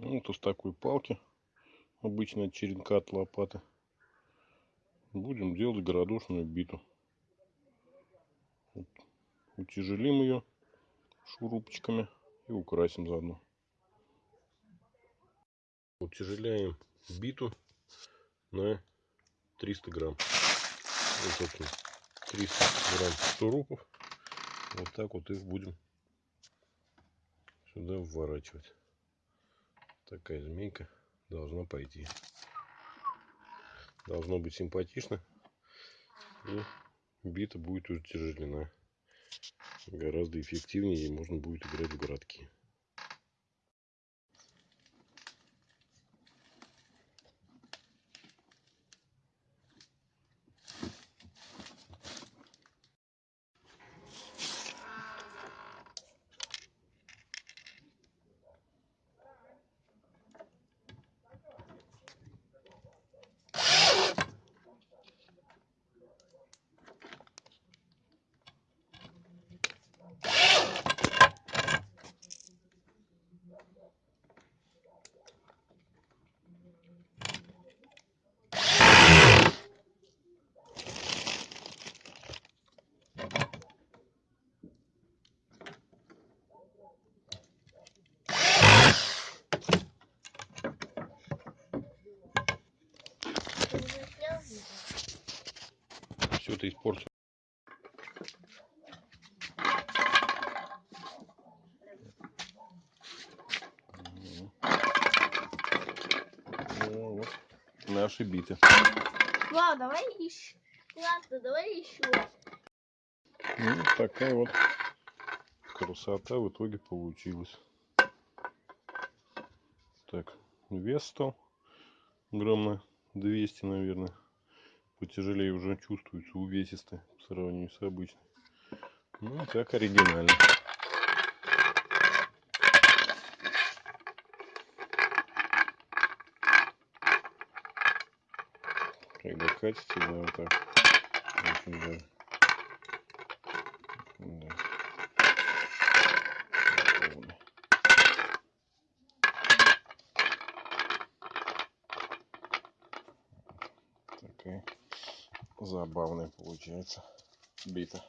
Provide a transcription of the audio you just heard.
Ну, вот из такой палки, обычно черенка от лопаты, будем делать городошную биту. Вот. Утяжелим ее шурупчиками и украсим заодно. Утяжеляем биту на 300 грамм. Вот, собственно, 300 грамм шурупов. Вот так вот их будем сюда вворачивать такая змейка должна пойти. Должно быть симпатично. И бита будет утяжелена. Гораздо эффективнее и можно будет играть в городки. Все это испортил. Ну, вот наши биты. Ладно, давай еще. Ладно, давай еще. Ну, такая вот красота в итоге получилась. Так, вес стал на 200, наверное. Потяжелее уже чувствуется увесистый по сравнению с обычной. Ну, как оригинально. Когда катится, да, вот так. Очень. Да. Такая забавная получается бита.